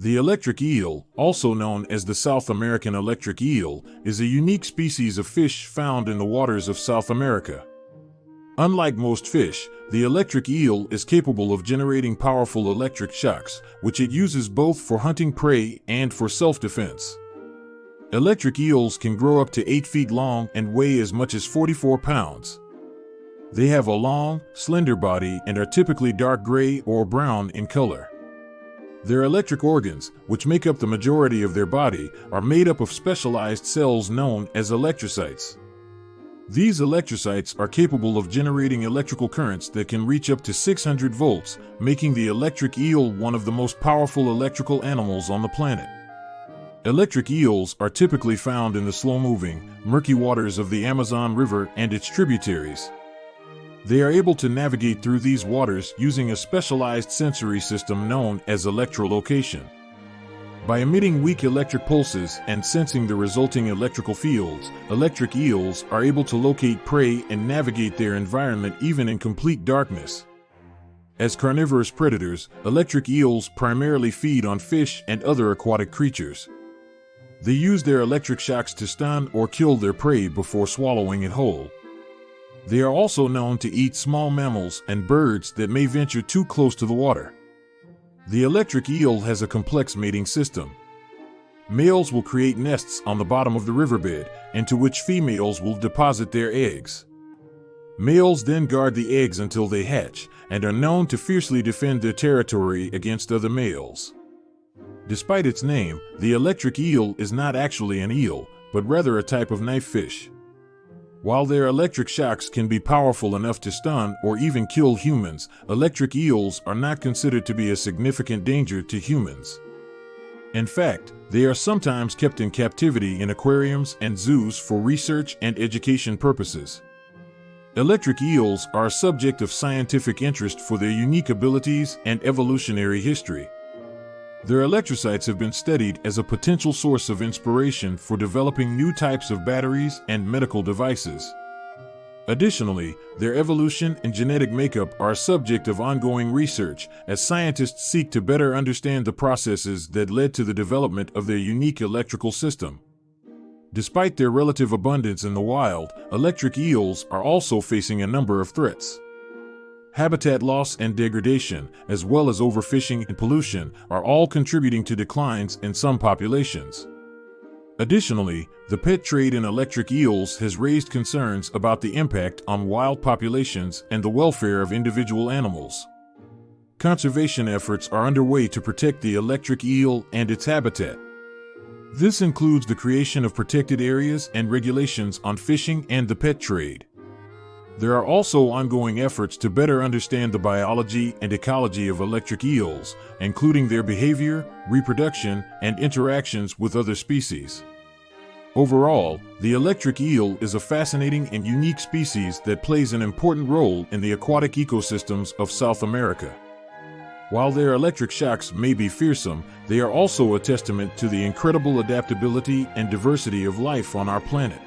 The electric eel, also known as the South American electric eel, is a unique species of fish found in the waters of South America. Unlike most fish, the electric eel is capable of generating powerful electric shocks, which it uses both for hunting prey and for self-defense. Electric eels can grow up to 8 feet long and weigh as much as 44 pounds. They have a long, slender body and are typically dark gray or brown in color. Their electric organs, which make up the majority of their body, are made up of specialized cells known as electrocytes. These electrocytes are capable of generating electrical currents that can reach up to 600 volts, making the electric eel one of the most powerful electrical animals on the planet. Electric eels are typically found in the slow-moving, murky waters of the Amazon River and its tributaries. They are able to navigate through these waters using a specialized sensory system known as electrolocation. By emitting weak electric pulses and sensing the resulting electrical fields, electric eels are able to locate prey and navigate their environment even in complete darkness. As carnivorous predators, electric eels primarily feed on fish and other aquatic creatures. They use their electric shocks to stun or kill their prey before swallowing it whole. They are also known to eat small mammals and birds that may venture too close to the water. The electric eel has a complex mating system. Males will create nests on the bottom of the riverbed, into which females will deposit their eggs. Males then guard the eggs until they hatch and are known to fiercely defend their territory against other males. Despite its name, the electric eel is not actually an eel, but rather a type of knife fish. While their electric shocks can be powerful enough to stun or even kill humans, electric eels are not considered to be a significant danger to humans. In fact, they are sometimes kept in captivity in aquariums and zoos for research and education purposes. Electric eels are a subject of scientific interest for their unique abilities and evolutionary history. Their electrocytes have been studied as a potential source of inspiration for developing new types of batteries and medical devices. Additionally, their evolution and genetic makeup are a subject of ongoing research as scientists seek to better understand the processes that led to the development of their unique electrical system. Despite their relative abundance in the wild, electric eels are also facing a number of threats. Habitat loss and degradation, as well as overfishing and pollution, are all contributing to declines in some populations. Additionally, the pet trade in electric eels has raised concerns about the impact on wild populations and the welfare of individual animals. Conservation efforts are underway to protect the electric eel and its habitat. This includes the creation of protected areas and regulations on fishing and the pet trade. There are also ongoing efforts to better understand the biology and ecology of electric eels, including their behavior, reproduction, and interactions with other species. Overall, the electric eel is a fascinating and unique species that plays an important role in the aquatic ecosystems of South America. While their electric shocks may be fearsome, they are also a testament to the incredible adaptability and diversity of life on our planet.